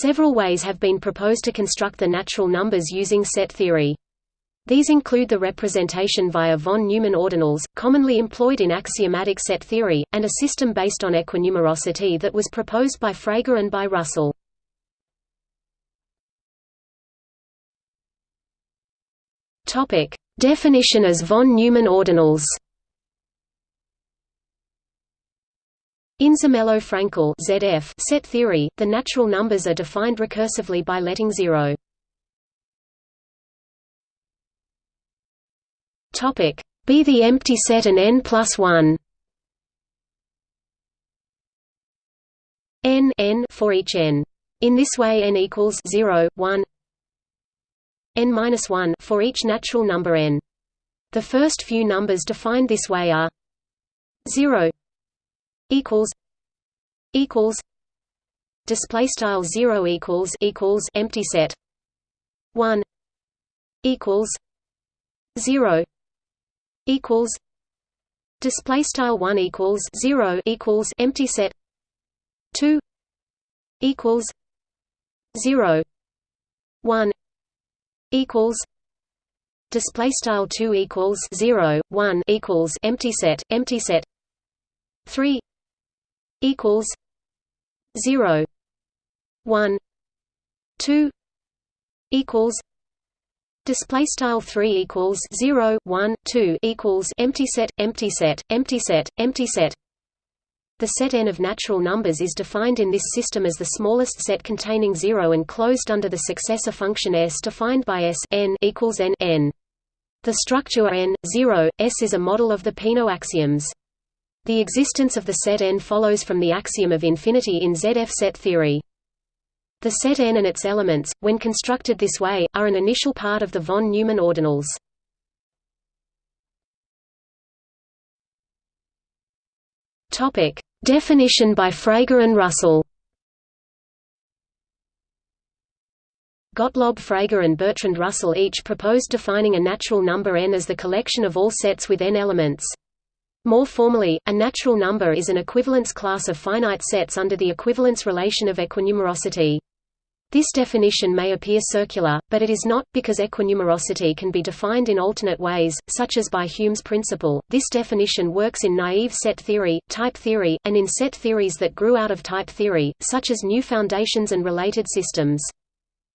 Several ways have been proposed to construct the natural numbers using set theory. These include the representation via von Neumann ordinals, commonly employed in axiomatic set theory, and a system based on equinumerosity that was proposed by Frege and by Russell. Definition as von Neumann ordinals. In Zermelo-Fraenkel (ZF) set theory, the natural numbers are defined recursively by letting zero. Topic: Be the empty set an n plus one. n n for each n. In this way, n equals 0, 1, n minus 1 for each natural number n. The first few numbers defined this way are 0 equals equals display style 0 equals equals empty set 1 equals 0 equals display style 1 equals 0 equals empty set 2 equals 0 1 equals display style 2 equals 0 1 equals empty set empty set 3 equals 0 1 2 equals display style 3 equals 0 1 2 equals empty set empty set empty set empty set the set n of natural numbers is defined in this system as the smallest set containing 0 and closed under the successor function s defined by s n equals n n. The structure n, 0, s is a model of the Peano axioms. The existence of the set n follows from the axiom of infinity in ZF set theory. The set n and its elements, when constructed this way, are an initial part of the von Neumann ordinals. Topic: Definition by Frege and Russell Gottlob Frege and Bertrand Russell each proposed defining a natural number n as the collection of all sets with n elements. More formally, a natural number is an equivalence class of finite sets under the equivalence relation of equinumerosity. This definition may appear circular, but it is not, because equinumerosity can be defined in alternate ways, such as by Hume's principle. This definition works in naive set theory, type theory, and in set theories that grew out of type theory, such as new foundations and related systems.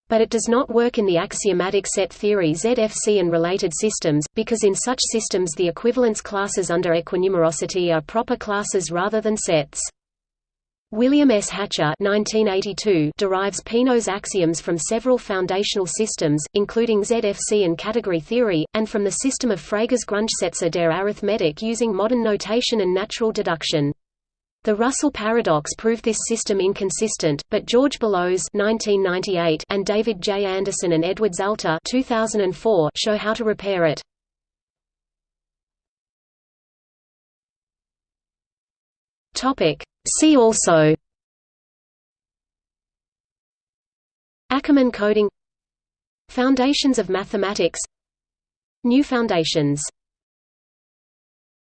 But it does not work in the axiomatic set theory ZFC and related systems, because in such systems the equivalence classes under equinumerosity are proper classes rather than sets. William S. Hatcher 1982 derives Peano's axioms from several foundational systems, including ZFC and category theory, and from the system of Frege's Grundgesetze der Arithmetik using modern notation and natural deduction. The Russell paradox proved this system inconsistent, but George Boolos 1998 and David J. Anderson and Edward Zalta 2004 show how to repair it. Topic See also Ackermann coding Foundations of mathematics New foundations